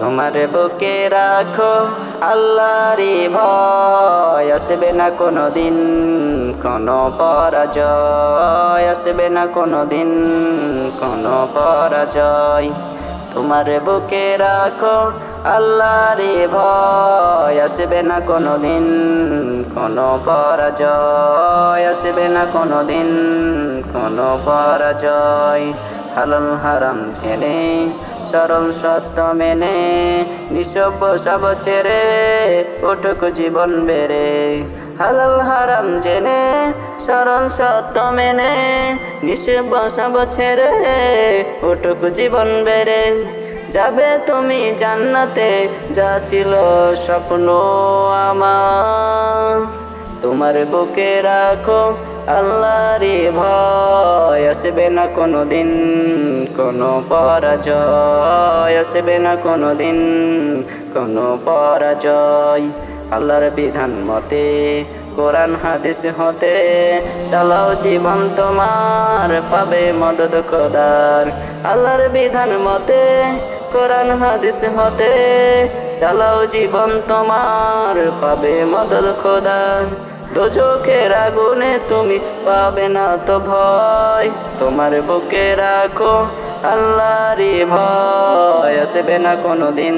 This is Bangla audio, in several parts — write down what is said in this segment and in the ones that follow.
তোমার বুকে রাখো আল্লাহরি ভয়। আসবে না কোনো দিন কোনো পরাজয়। আসবে না কোনো দিন কোনো পরাজয়। তোমার বুকে রাখো আল্লাহরে ভয়। আসবে না কোনো দিন কোনো পরাজয়। আসবে না কোনো দিন কোনো পরাজয়। হালাল হারাম ছেড়ে সরল সত্য মেনে নিঃসব সব ছেড়ে ওটুক জীবন বেড়ে। হালাল হারাম জেনে, সরল সত্য মেনে নিঃসব সব ছেড়ে ওটুক জীবন বেড়ে। যাবে তুমি জান্নাতে, যা ছিল স্বপ্ন আমার। তোমার বুকে রাখো আল্লাহরে ভয় আসবে না কোনো দিন কোনো পরাজয়, আসবে না কোনো দিন কোনো পরাজয়। আল্লাহর বিধান মতে, কোরআন, হাদিস হতে চালাও জীবন তোমার, পাবে মদত খোদার। আল্লাহর বিধান মতে, কোরআন, হাদিস হতে চালাও জীবন তোমার, পাবে মদত খোদার। দোজখের আগুনে তুমি পাবে না তো ভয়। তোমার বুকে রাখো আল্লাহরি ভয়। আসবে না কোনো দিন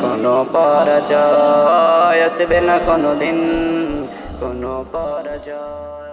কোনো পরাজয়। আসবে না কোনো দিন কোনো পরাজয়।